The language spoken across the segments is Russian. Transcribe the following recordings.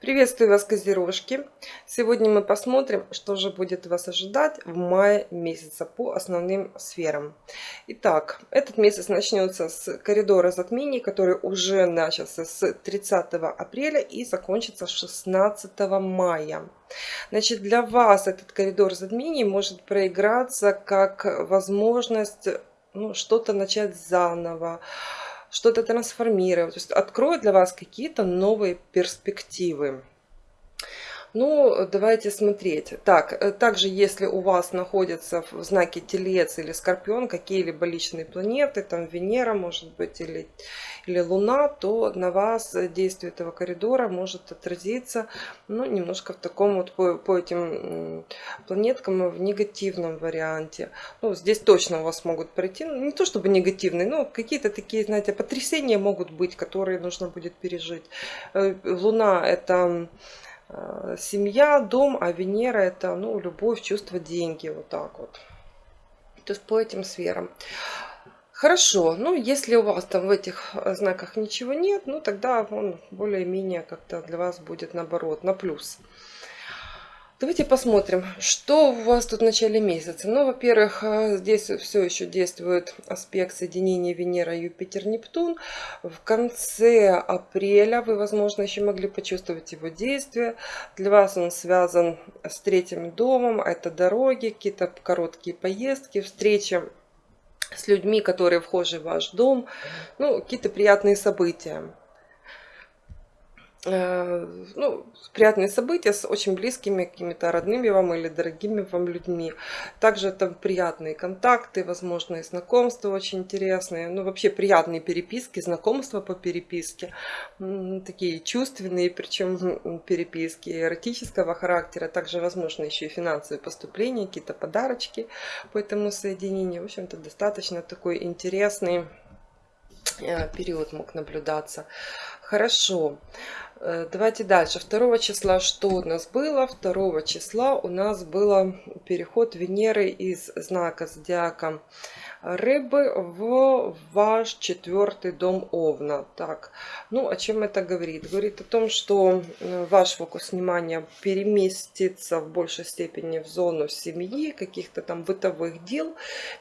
Приветствую вас, Козерожки! Сегодня мы посмотрим, что же будет вас ожидать в мае месяца по основным сферам. Итак, этот месяц начнется с коридора затмений, который уже начался с 30 апреля и закончится 16 мая. Значит, для вас этот коридор затмений может проиграться как возможность ну, что-то начать заново, что-то трансформировать, то есть откроет для вас какие-то новые перспективы. Ну, давайте смотреть. Так, э, также если у вас находится в знаке Телец или Скорпион какие-либо личные планеты, там Венера может быть или, или Луна, то на вас действие этого коридора может отразиться, ну, немножко в таком вот по, по этим планеткам в негативном варианте. Ну, здесь точно у вас могут пройти, ну, не то чтобы негативные, но какие-то такие, знаете, потрясения могут быть, которые нужно будет пережить. Э, Луна это Э, семья, дом, а Венера это ну, любовь, чувство, деньги. Вот так вот. То есть по этим сферам. Хорошо, ну если у вас там в этих знаках ничего нет, ну тогда он более-менее как-то для вас будет наоборот, на плюс. Давайте посмотрим, что у вас тут в начале месяца. Ну, во-первых, э, здесь все еще действует аспект соединения Венера, Юпитер, Нептун. В конце апреля вы, возможно, еще могли почувствовать его действие. Для вас он связан с третьим домом. Это дороги, какие-то короткие поездки, встречи с людьми, которые вхожи в ваш дом. Ну, какие-то приятные события. Э, ну, приятные события с очень близкими какими-то родными вам или дорогими вам людьми. Также там приятные контакты, возможные знакомства очень интересные. Ну, вообще приятные переписки, знакомства по переписке. Такие чувственные, причем переписки эротического характера. Также возможно еще и финансовые поступления, какие-то подарочки по этому соединению. В общем-то, достаточно такой интересный э, период мог наблюдаться. Хорошо. Э, давайте дальше. 2 числа что у нас было? 2 числа у нас был переход Венеры из знака зодиака рыбы в ваш четвертый дом Овна. Так, ну о чем это говорит? Говорит о том, что э, ваш фокус внимания переместится в большей степени в зону семьи, каких-то там бытовых дел.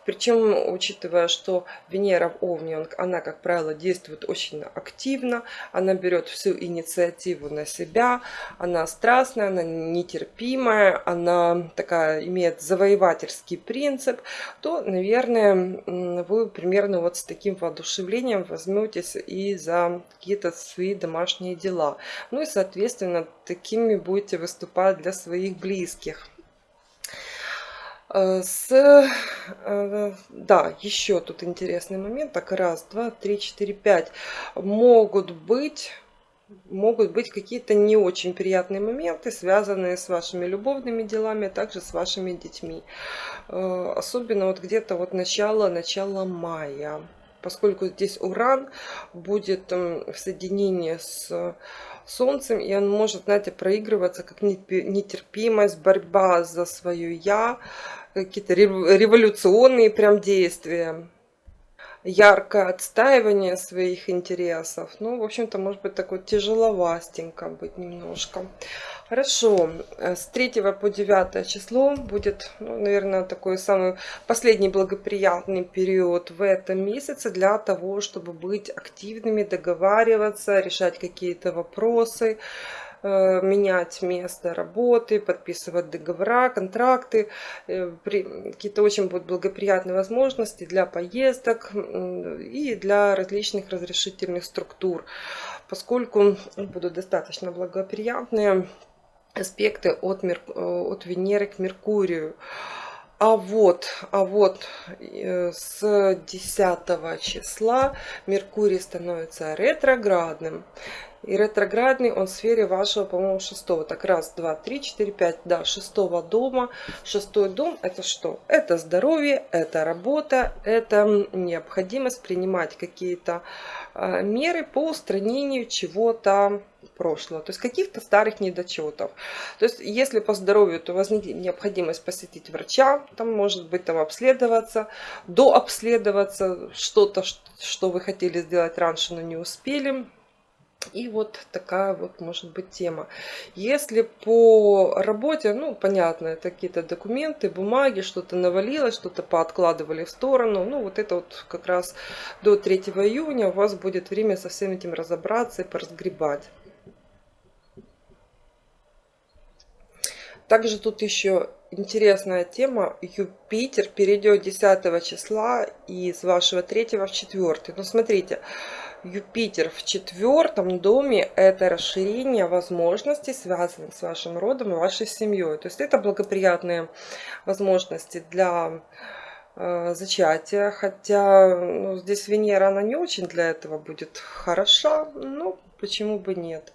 Причем, учитывая, что Венера в Овне, она, как правило, действует очень активно, она берет всю инициативу на себя, она страстная, она нетерпимая, она такая имеет завоевательский принцип, то, наверное, вы примерно вот с таким воодушевлением возьметесь и за какие-то свои домашние дела. Ну и, соответственно, такими будете выступать для своих близких. Э, с, э, да, еще тут интересный момент. Так, раз, два, три, четыре, пять. Могут быть могут быть какие-то не очень приятные моменты, связанные с вашими любовными делами, а также с вашими детьми. Э, особенно вот где-то вот начало-начало мая. Поскольку здесь Уран будет в соединении с Солнцем, и он может, знаете, проигрываться как нетерпимость, борьба за свое «я», какие-то революционные прям действия яркое отстаивание своих интересов. Ну, в общем-то, может быть, такой тяжеловастенько быть немножко. Хорошо, э, с 3 по 9 число будет, ну, наверное, такой самый последний благоприятный период в этом месяце для того, чтобы быть активными, договариваться, решать какие-то вопросы, менять место работы, подписывать договора, контракты. Э, какие-то очень будут благоприятные возможности для поездок и для различных разрешительных структур, поскольку будут достаточно благоприятные аспекты от, Мер... Э, от Венеры к Меркурию. А вот, а вот с 10 числа Меркурий становится ретроградным. И ретроградный он в сфере вашего, по-моему, шестого. Так, раз, два, три, четыре, пять, да, шестого дома. Шестой дом это что? Это здоровье, это работа, это необходимость принимать какие-то э, меры по устранению чего-то прошлого, то есть каких-то старых недочетов. То есть если по здоровью, то возникнет необходимость посетить врача, там может быть там обследоваться, дообследоваться, что-то, что вы хотели сделать раньше, но не успели И вот такая вот может быть тема. Если по работе, ну, понятно, это какие-то документы, бумаги, что-то навалилось, что-то пооткладывали в сторону. Ну, вот это вот как раз до 3 июня у вас будет время со всем этим разобраться и поразгребать. Также тут еще интересная тема. Юпитер перейдет 10 числа из вашего 3 в 4. Ну, смотрите, Юпитер в четвертом доме – это расширение возможностей, связанных с вашим родом и вашей семьей. То есть это благоприятные возможности для э, зачатия. Хотя ну, здесь Венера, она не очень для этого будет хороша, но почему бы нет.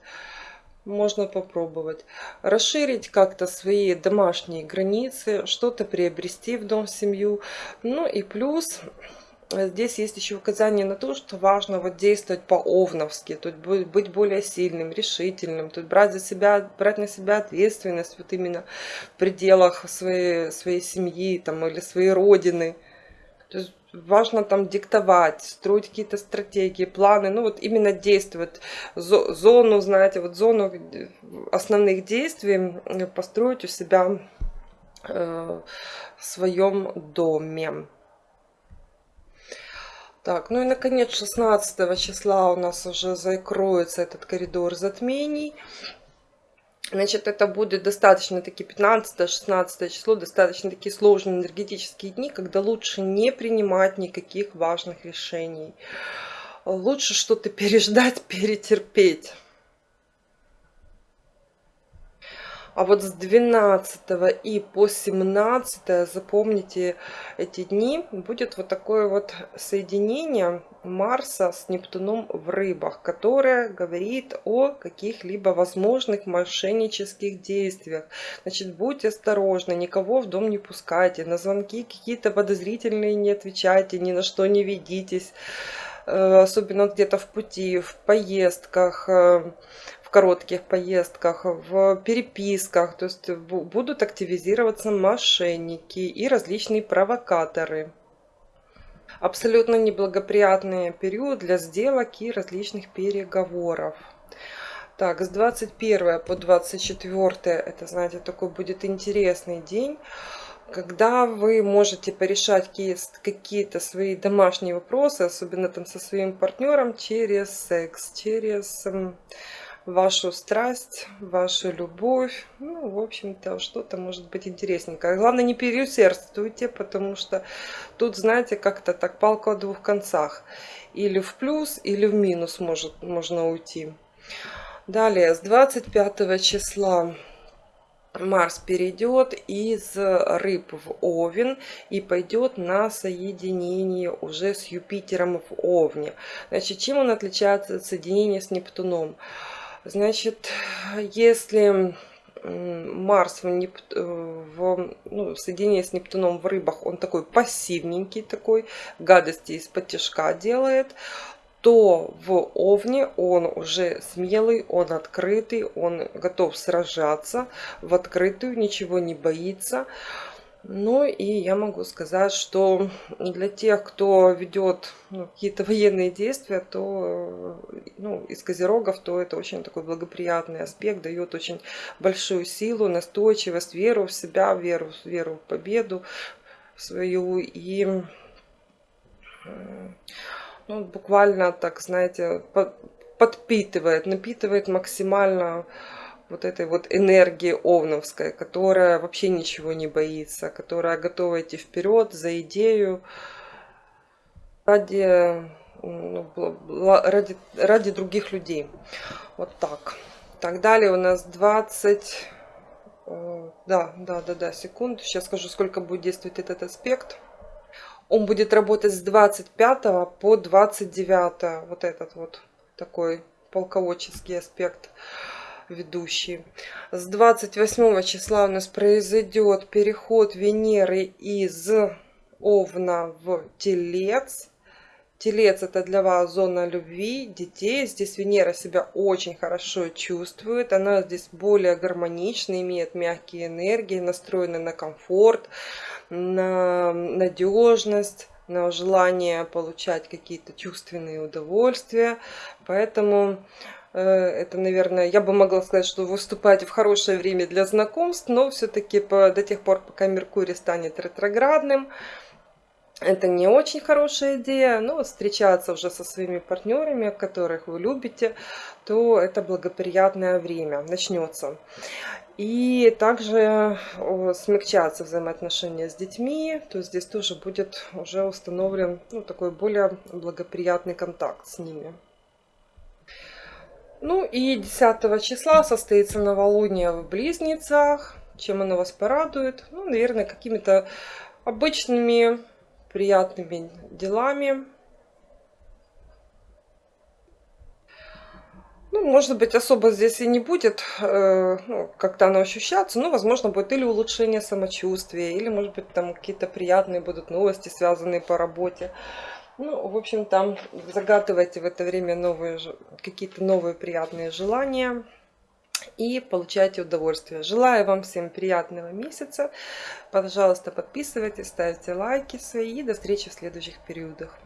Можно попробовать. Расширить как-то свои домашние границы, что-то приобрести в дом, в семью. Ну и плюс здесь есть еще указание на то, что важно вот действовать по-овновски, тут быть более сильным, решительным, тут брать, за себя, брать на себя ответственность вот именно в пределах своей, своей семьи там, или своей родины. То есть важно там диктовать, строить какие-то стратегии, планы, ну вот именно действовать, зону, знаете, вот зону основных действий построить у себя э, в своем доме. Так, ну и наконец 16 числа у нас уже закроется этот коридор затмений. Значит, это будет достаточно таки 15-16 число, достаточно такие сложные энергетические дни, когда лучше не принимать никаких важных решений. Лучше что-то переждать, перетерпеть. А вот с 12 и по 17, запомните эти дни, будет вот такое вот соединение Марса с Нептуном в рыбах, которое говорит о каких-либо возможных мошеннических действиях. Значит, будьте осторожны, никого в дом не пускайте, на звонки какие-то подозрительные не отвечайте, ни на что не ведитесь э, особенно где-то в пути, в поездках, э, коротких поездках, в переписках. То есть будут активизироваться мошенники и различные провокаторы. Абсолютно неблагоприятный период для сделок и различных переговоров. Так, с 21 по 24, это, знаете, такой будет интересный день, когда вы можете порешать какие-то свои домашние вопросы, особенно там со своим партнером, через секс, через вашу страсть, вашу любовь. Ну, в общем-то, что-то может быть интересненькое. Главное, не переусердствуйте, потому что тут, знаете, как-то так палка о двух концах. Или в плюс, или в минус может, можно уйти. Далее, с 25 числа Марс перейдет из рыб в Овен и пойдет на соединение уже с Юпитером в Овне. Значит, чем он отличается от соединения с Нептуном? Значит, если Марс в, Неп... в ну, соединении с Нептуном в рыбах, он такой пассивненький, такой гадости из-под тяжка делает, то в Овне он уже смелый, он открытый, он готов сражаться в открытую, ничего не боится. Ну и я могу сказать, что для тех, кто ведет ну, какие-то военные действия, то ну, из козерогов, то это очень такой благоприятный аспект, дает очень большую силу, настойчивость, веру в себя, веру, веру в победу свою. И ну, буквально так, знаете, подпитывает, напитывает максимально вот этой вот энергии овновской, которая вообще ничего не боится, которая готова идти вперед за идею ради, ну, ради, ради других людей. Вот так. Так, далее у нас 20... Э, да, да, да, да, секунду. Сейчас скажу, сколько будет действовать этот аспект. Он будет работать с 25 по 29. Вот этот вот такой полководческий аспект ведущий. С 28 числа у нас произойдет переход Венеры из Овна в Телец. Телец это для вас зона любви, детей. Здесь Венера себя очень хорошо чувствует. Она здесь более гармонична, имеет мягкие энергии, настроена на комфорт, на надежность на желание получать какие-то чувственные удовольствия. Поэтому это, наверное, я бы могла сказать, что вы вступаете в хорошее время для знакомств, но все-таки до тех пор, пока Меркурий станет ретроградным, это не очень хорошая идея, но встречаться уже со своими партнерами, которых вы любите, то это благоприятное время начнется. И также смягчаться взаимоотношения с детьми, то здесь тоже будет уже установлен ну, такой более благоприятный контакт с ними. Ну и 10 числа состоится новолуние в Близнецах. Чем оно вас порадует? Ну, наверное, какими-то обычными приятными делами. Ну, может быть, особо здесь и не будет э, ну, как-то оно ощущаться, но, возможно, будет или улучшение самочувствия, или, может быть, там какие-то приятные будут новости, связанные по работе. Ну, в общем, там загадывайте в это время новые, какие-то новые приятные желания и получайте удовольствие. Желаю вам всем приятного месяца. Пожалуйста, подписывайтесь, ставьте лайки свои и до встречи в следующих периодах.